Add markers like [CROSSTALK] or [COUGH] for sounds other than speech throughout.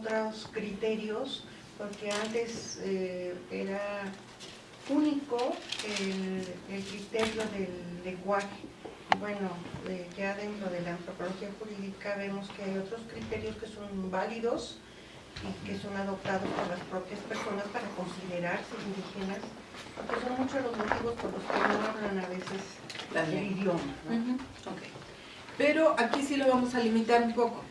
otros criterios, porque antes eh, era único el, el criterio del lenguaje. Bueno, eh, ya dentro de la antropología jurídica vemos que hay otros criterios que son válidos y que son adoptados por las propias personas para considerarse indígenas, porque son muchos los motivos por los que no hablan a veces el idioma. Pero aquí sí lo vamos a limitar un poco.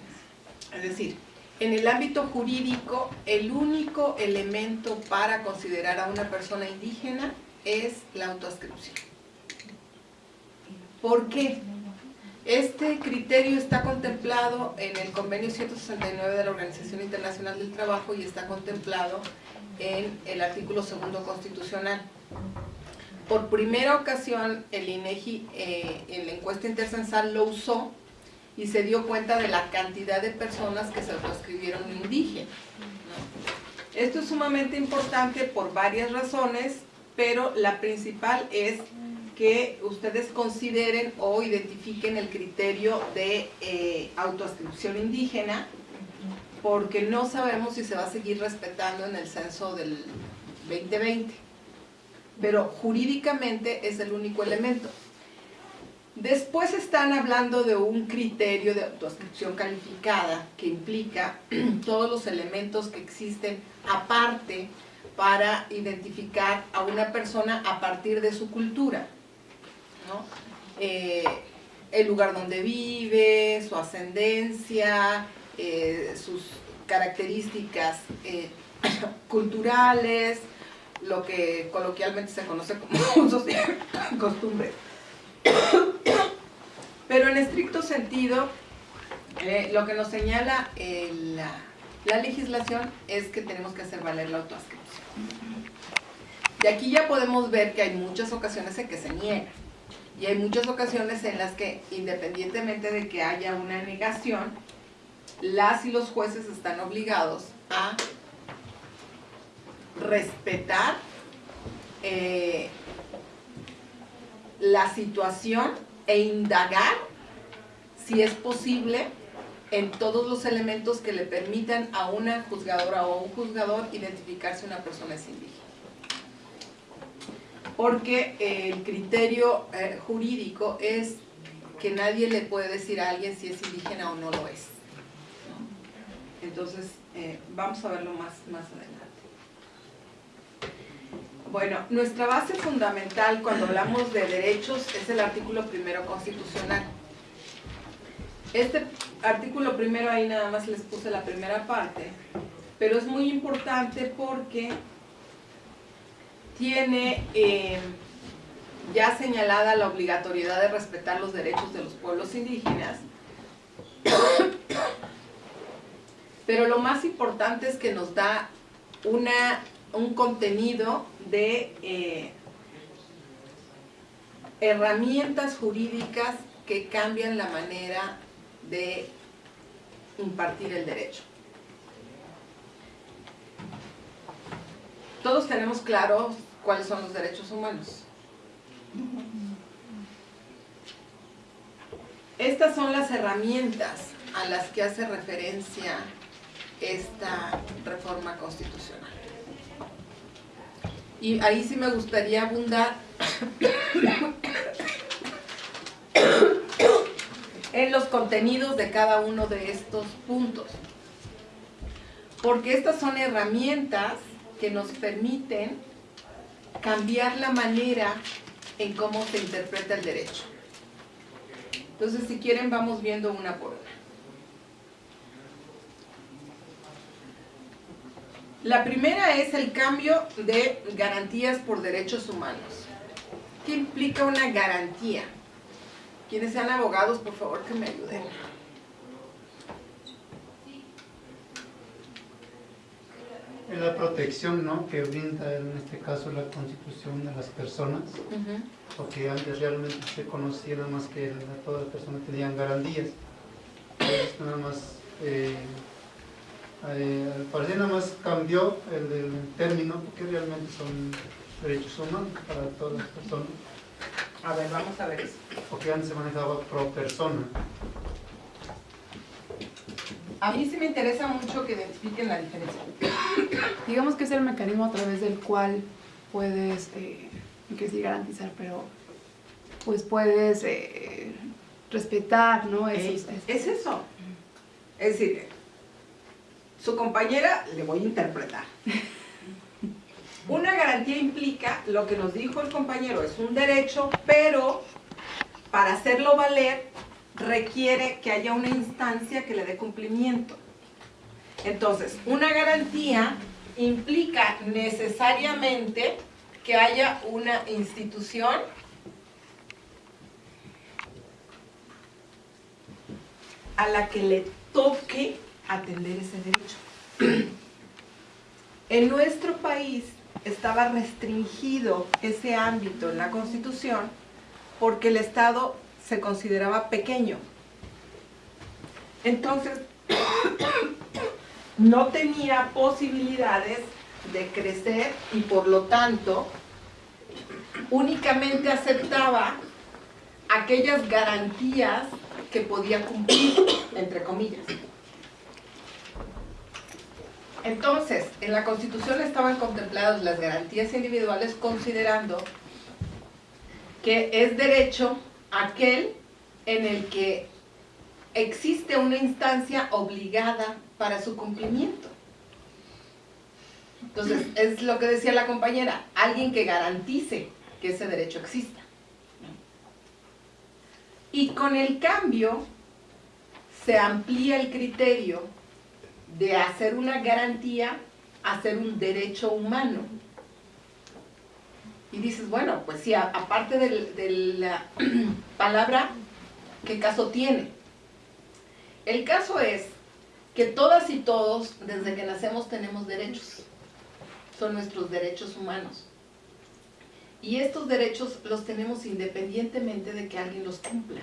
Es decir, en el ámbito jurídico, el único elemento para considerar a una persona indígena es la autoascripción. ¿Por qué? Este criterio está contemplado en el convenio 169 de la Organización Internacional del Trabajo y está contemplado en el artículo segundo constitucional. Por primera ocasión, el INEGI eh, en la encuesta intercensal lo usó y se dio cuenta de la cantidad de personas que se autoescribieron indígenas. ¿no? Esto es sumamente importante por varias razones, pero la principal es que ustedes consideren o identifiquen el criterio de eh, autoascripción indígena, porque no sabemos si se va a seguir respetando en el censo del 2020 pero jurídicamente es el único elemento. Después están hablando de un criterio de autoascripción calificada que implica [CLEARS THROAT] todos los elementos que existen aparte para identificar a una persona a partir de su cultura. ¿no? Eh, el lugar donde vive, su ascendencia, eh, sus características eh, [CLEARS THROAT] culturales, lo que coloquialmente se conoce como usos [LAUGHS] y costumbre. Pero en estricto sentido, eh, lo que nos señala eh, la, la legislación es que tenemos que hacer valer la autoascripción. Y aquí ya podemos ver que hay muchas ocasiones en que se niega. Y hay muchas ocasiones en las que, independientemente de que haya una negación, las y los jueces están obligados a respetar eh, la situación e indagar si es posible en todos los elementos que le permitan a una juzgadora o un juzgador identificar si una persona es indígena. Porque el criterio eh, jurídico es que nadie le puede decir a alguien si es indígena o no lo es. Entonces, eh, vamos a verlo más, más adelante. Bueno, nuestra base fundamental cuando hablamos de derechos es el artículo primero constitucional. Este artículo primero ahí nada más les puse la primera parte, pero es muy importante porque tiene eh, ya señalada la obligatoriedad de respetar los derechos de los pueblos indígenas, [COUGHS] pero lo más importante es que nos da una, un contenido de eh, herramientas jurídicas que cambian la manera de impartir el derecho. Todos tenemos claros cuáles son los derechos humanos. Estas son las herramientas a las que hace referencia esta reforma constitucional. Y ahí sí me gustaría abundar en los contenidos de cada uno de estos puntos. Porque estas son herramientas que nos permiten cambiar la manera en cómo se interpreta el derecho. Entonces, si quieren, vamos viendo una por una. La primera es el cambio de garantías por derechos humanos. ¿Qué implica una garantía? Quienes sean abogados, por favor, que me ayuden. Es la protección ¿no? que brinda en este caso la constitución a las personas, porque antes realmente se conocía nada más que todas las personas tenían garantías. Entonces, nada más, eh, eh, al parecer nada más cambió el, del término, porque realmente son derechos humanos para todas las personas, A ver, vamos a ver eso. porque antes se manejaba pro persona. A mí sí me interesa mucho que identifiquen la diferencia. Digamos que es el mecanismo a través del cual puedes, eh, no quiero decir garantizar, pero pues puedes eh, respetar, ¿no? Esos, Es, es eso. Es decir, su compañera le voy a interpretar. Una garantía implica lo que nos dijo el compañero, es un derecho, pero para hacerlo valer requiere que haya una instancia que le dé cumplimiento. Entonces, una garantía implica necesariamente que haya una institución a la que le toque atender ese derecho. [CLEARS THROAT] En nuestro país estaba restringido ese ámbito en la Constitución porque el Estado se consideraba pequeño. Entonces, [CLEARS THROAT] no tenía posibilidades de crecer y por lo tanto únicamente aceptaba aquellas garantías que podía cumplir, entre comillas. Entonces, en la Constitución estaban contempladas las garantías individuales considerando que es derecho aquel en el que existe una instancia obligada para su cumplimiento. Entonces, es lo que decía la compañera, alguien que garantice que ese derecho exista. Y con el cambio se amplía el criterio de hacer una garantía a ser un derecho humano. Y dices, bueno, pues sí, aparte de la [CLEARS THROAT] palabra, ¿qué caso tiene? El caso es que todas y todos, desde que nacemos, tenemos derechos. Son nuestros derechos humanos. Y estos derechos los tenemos independientemente de que alguien los cumpla.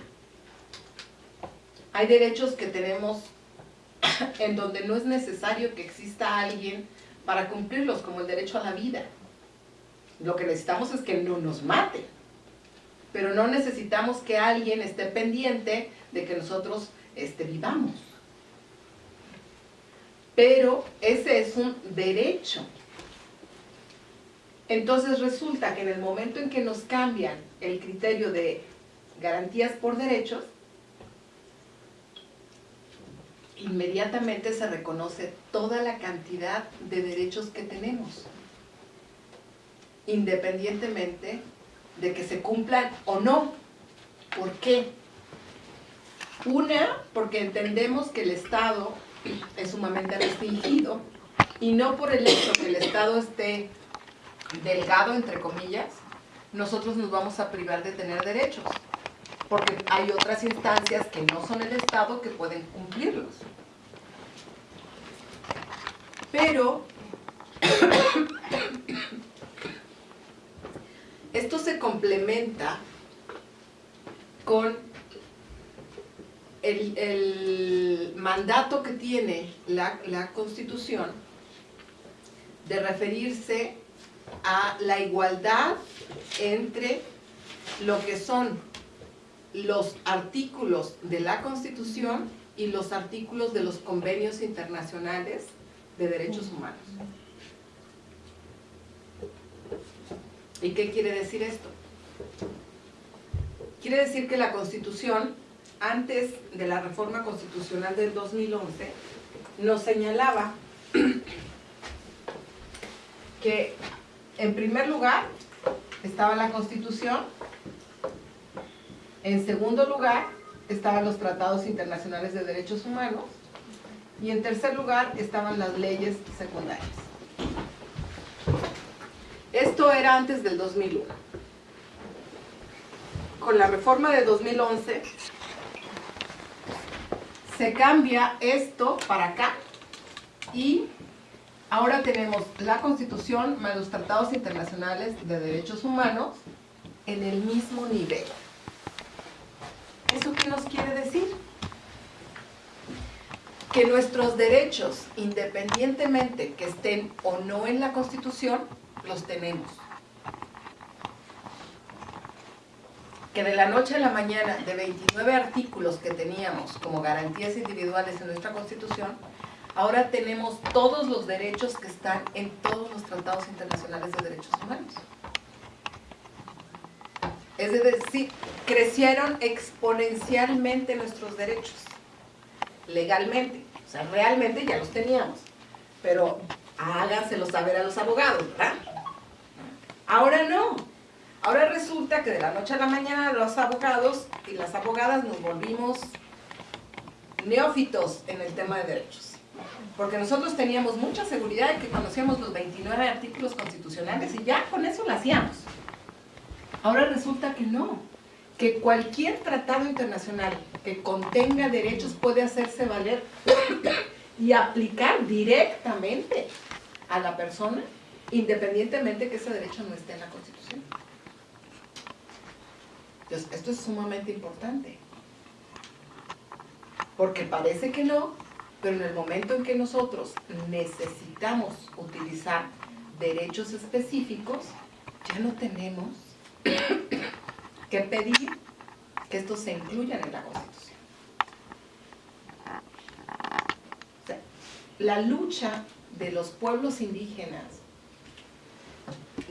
Hay derechos que tenemos [LAUGHS] en donde no es necesario que exista alguien para cumplirlos, como el derecho a la vida. Lo que necesitamos es que no nos mate, pero no necesitamos que alguien esté pendiente de que nosotros este, vivamos. Pero ese es un derecho. Entonces resulta que en el momento en que nos cambian el criterio de garantías por derechos, inmediatamente se reconoce toda la cantidad de derechos que tenemos, independientemente de que se cumplan o no. ¿Por qué? Una, porque entendemos que el Estado es sumamente restringido y no por el hecho que el Estado esté delgado, entre comillas, nosotros nos vamos a privar de tener derechos porque hay otras instancias que no son el Estado que pueden cumplirlos. Pero [COUGHS] esto se complementa con el, mandato que tiene la, Constitución de referirse a la igualdad entre lo que son los artículos de la Constitución y los artículos de los convenios internacionales de derechos humanos. ¿Y qué quiere decir esto? Quiere decir que la Constitución, antes de la reforma constitucional del 2011, nos señalaba que en primer lugar estaba la Constitución en segundo lugar, estaban los tratados internacionales de derechos humanos. Y en tercer lugar, estaban las leyes secundarias. Esto era antes del 2001. Con la reforma de 2011, se cambia esto para acá y ahora tenemos la Constitución más los tratados internacionales de derechos humanos en el mismo nivel. ¿Eso qué nos quiere decir? Que nuestros derechos, independientemente que estén o no en la Constitución, los tenemos. que de la noche a la mañana, de 29 artículos que teníamos como garantías individuales en nuestra Constitución, ahora tenemos todos los derechos que están en todos los tratados internacionales de derechos humanos. Es decir, crecieron exponencialmente nuestros derechos, legalmente. O sea, realmente ya los teníamos. Pero háganselo saber a los abogados, ¿verdad? Ahora no. Ahora resulta que de la noche a la mañana los abogados y las abogadas nos volvimos neófitos en el tema de derechos. Porque nosotros teníamos mucha seguridad de que conocíamos los 29 artículos constitucionales y ya con eso lo hacíamos. Ahora resulta que no, que cualquier tratado internacional que contenga derechos puede hacerse valer y aplicar directamente a la persona, independientemente que ese derecho no esté en la Constitución. Entonces, esto es sumamente importante. Porque parece que no, pero en el momento en que nosotros necesitamos utilizar derechos específicos, ya no tenemos que pedir que estos se incluyan en la Constitución. la lucha de los pueblos indígenas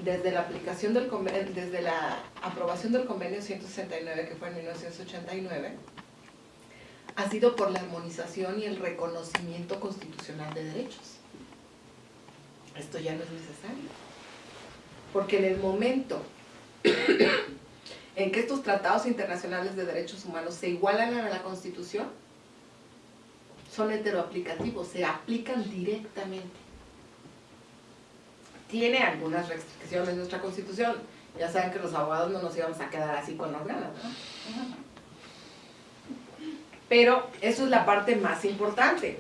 desde la aplicación del desde la aprobación del convenio 169 que fue en 1989 ha sido por la armonización y el reconocimiento constitucional de derechos. Esto ya no es necesario. Porque en el momento en que estos tratados internacionales de derechos humanos se igualan a la Constitución, son heteroaplicativos, se aplican directamente. Tiene algunas restricciones nuestra Constitución. Ya saben que los abogados no nos íbamos a quedar así con las ganas, Pero eso es la parte más importante.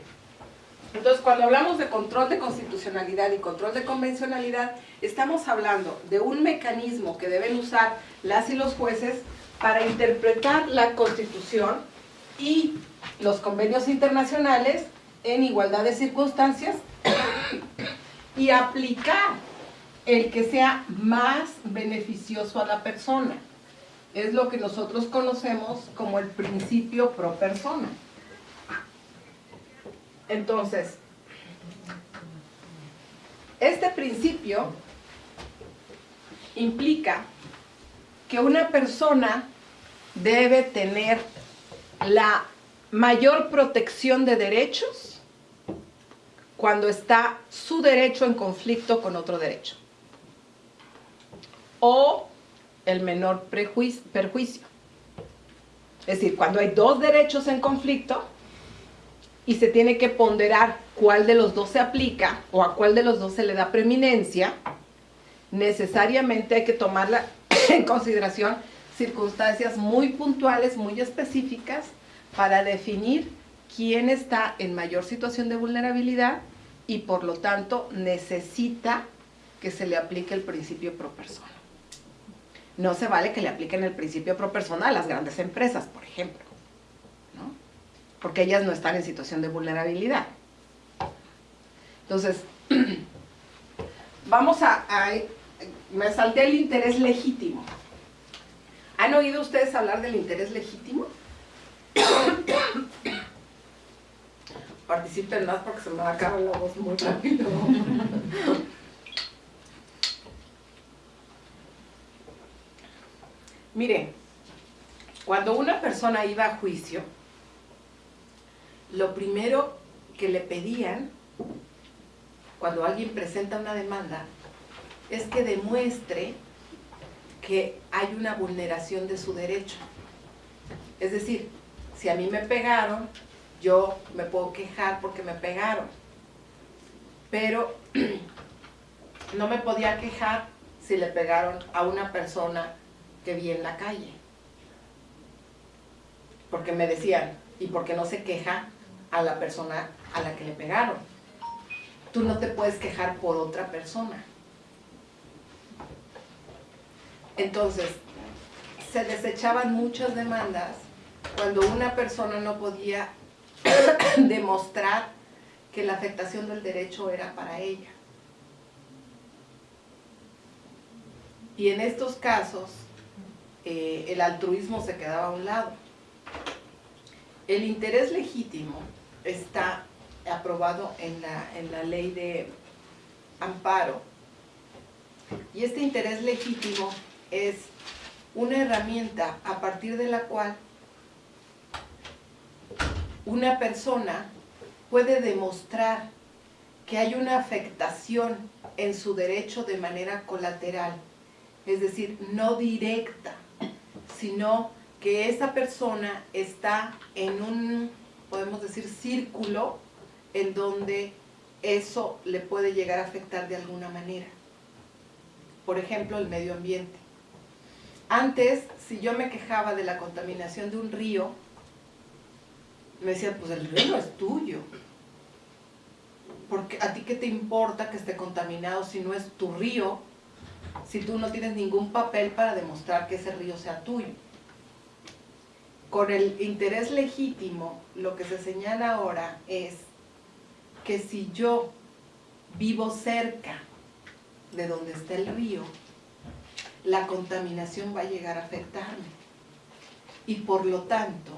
Entonces, cuando hablamos de control de constitucionalidad y control de convencionalidad, estamos hablando de un mecanismo que deben usar las y los jueces para interpretar la Constitución y los convenios internacionales en igualdad de circunstancias y aplicar el que sea más beneficioso a la persona. Es lo que nosotros conocemos como el principio pro persona. Entonces, este principio implica que una persona debe tener la mayor protección de derechos cuando está su derecho en conflicto con otro derecho. O el menor perjuicio. Es decir, cuando hay dos derechos en conflicto, y se tiene que ponderar cuál de los dos se aplica o a cuál de los dos se le da preeminencia, necesariamente hay que tomar [COUGHS] en consideración circunstancias muy puntuales, muy específicas, para definir quién está en mayor situación de vulnerabilidad y por lo tanto necesita que se le aplique el principio pro persona. No se vale que le apliquen el principio pro persona a las grandes empresas, por ejemplo porque ellas no están en situación de vulnerabilidad. Entonces, [CLEARS THROAT] vamos a, me salté el interés legítimo. ¿Han oído ustedes hablar del interés legítimo? [COUGHS] Participen más porque se me va a acabar la voz muy rápido. [LAUGHS] Miren, cuando una persona iba a juicio, lo primero que le pedían cuando alguien presenta una demanda es que demuestre que hay una vulneración de su derecho. Es decir, si a mí me pegaron, yo me puedo quejar porque me pegaron. Pero [CLEARS THROAT] no me podía quejar si le pegaron a una persona que vi en la calle. Porque me decían, ¿y por qué no se queja a la persona a la que le pegaron. Tú no te puedes quejar por otra persona. Entonces, se desechaban muchas demandas cuando una persona no podía [COUGHS] demostrar que la afectación del derecho era para ella. Y en estos casos, eh, el altruismo se quedaba a un lado. El interés legítimo está aprobado en la, en la ley de amparo. Y este interés legítimo es una herramienta a partir de la cual una persona puede demostrar que hay una afectación en su derecho de manera colateral, es decir, no directa, sino que esa persona está en un, podemos decir, círculo en donde eso le puede llegar a afectar de alguna manera. Por ejemplo, el medio ambiente. Antes, si yo me quejaba de la contaminación de un río, me decían, pues el río es tuyo. Porque a ti qué te importa que esté contaminado si no es tu río, si tú no tienes ningún papel para demostrar que ese río sea tuyo. Con el interés legítimo, lo que se señala ahora es que si yo vivo cerca de donde está el río, la contaminación va a llegar a afectarme. Y por lo tanto,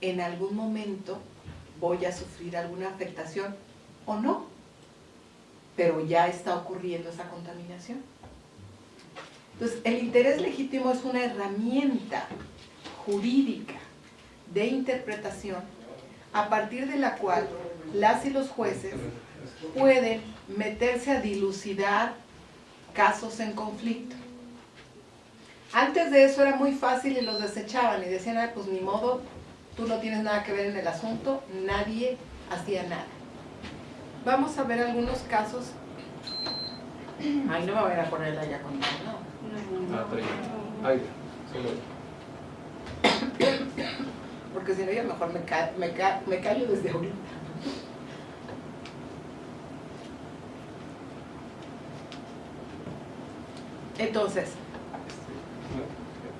en algún momento voy a sufrir alguna afectación o no, pero ya está ocurriendo esa contaminación. Entonces, el interés legítimo es una herramienta jurídica de interpretación a partir de la cual las y los jueces pueden meterse a dilucidar casos en conflicto. Antes de eso era muy fácil y los desechaban y decían, ah, pues ni modo, tú no tienes nada que ver en el asunto, nadie hacía nada. Vamos a ver algunos casos. Ay, no me voy a ponerla ya con no. Ah, ya. Ay, solo. Porque si no, yo mejor me, ca me, ca me callo desde ahorita. Entonces,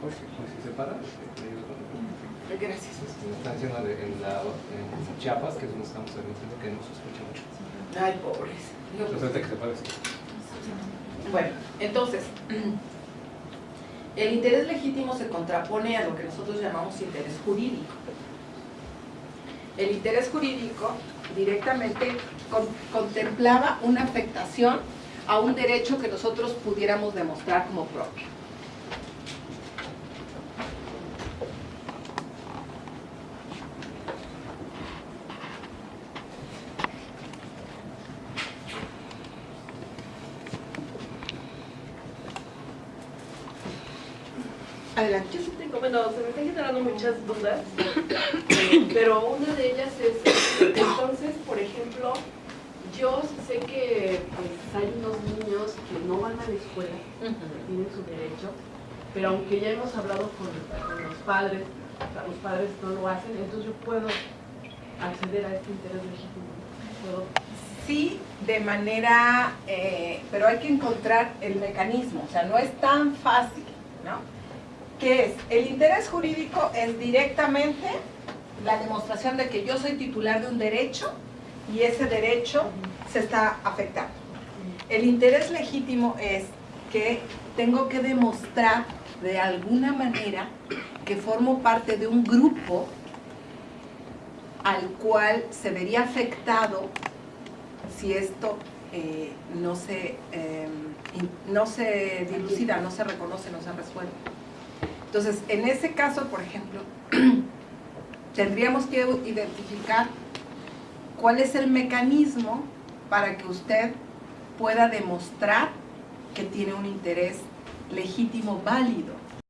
Pues, pues si se para, le digo cuando- gracias. Diciendo de- en, la, en Chiapas, que es donde estamos transmitiendo, que no se escucha mucho. Ay, pobres. No, Pues que se pare, sí. Bueno, entonces, [CLEARS THROAT] el interés legítimo se contrapone a lo que nosotros llamamos interés jurídico. El interés jurídico directamente con- contemplaba una afectación a un derecho que nosotros pudiéramos demostrar como propio. Generando muchas dudas, [COUGHS] pero una de ellas es, entonces, por ejemplo, yo sé que pues, hay unos niños que no van a la escuela, tienen su derecho, pero aunque ya hemos hablado con, con los padres, o sea, los padres no lo hacen, entonces yo puedo acceder a este interés legítimo. ¿Puedo? Sí, de manera, eh, pero hay que encontrar el mecanismo, o sea, no es tan fácil, ¿no? ¿Qué es? El interés jurídico es directamente la demostración de que yo soy titular de un derecho y ese derecho se está afectando. El interés legítimo es que tengo que demostrar de alguna manera que formo parte de un grupo al cual se vería afectado si esto eh, no, se, eh, no se dilucida, no se reconoce, no se resuelve. Entonces, en ese caso, por ejemplo, [CLEARS THROAT] tendríamos que identificar cuál es el mecanismo para que usted pueda demostrar que tiene un interés legítimo válido.